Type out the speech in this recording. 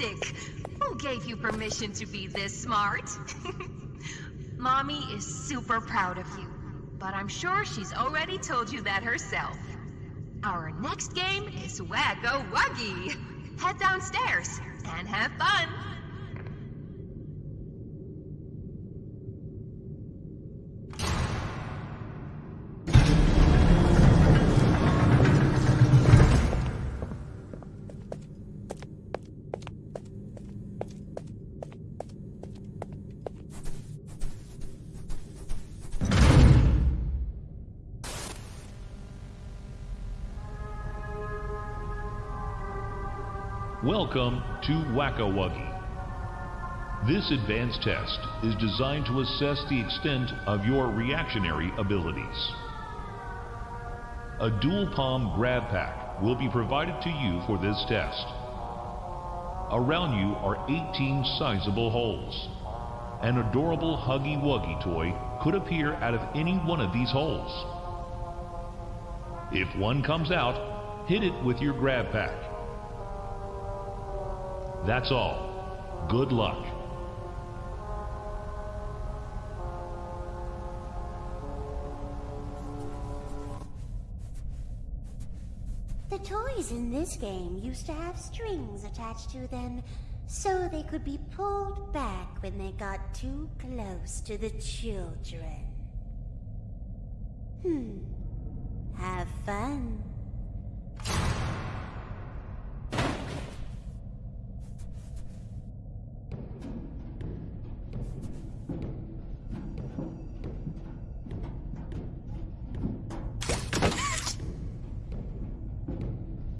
Who gave you permission to be this smart? Mommy is super proud of you, but I'm sure she's already told you that herself. Our next game is Whack-A-Wuggy. Head downstairs and have fun. Welcome to Whack-A-Wuggy. This advanced test is designed to assess the extent of your reactionary abilities. A dual palm GrabPack will be provided to you for this test. Around you are 18 sizable holes. An adorable Huggy Wuggy toy could appear out of any one of these holes. If one comes out, hit it with your GrabPack. That's all. Good luck. The toys in this game used to have strings attached to them so they could be pulled back when they got too close to the children. Hmm. Have fun.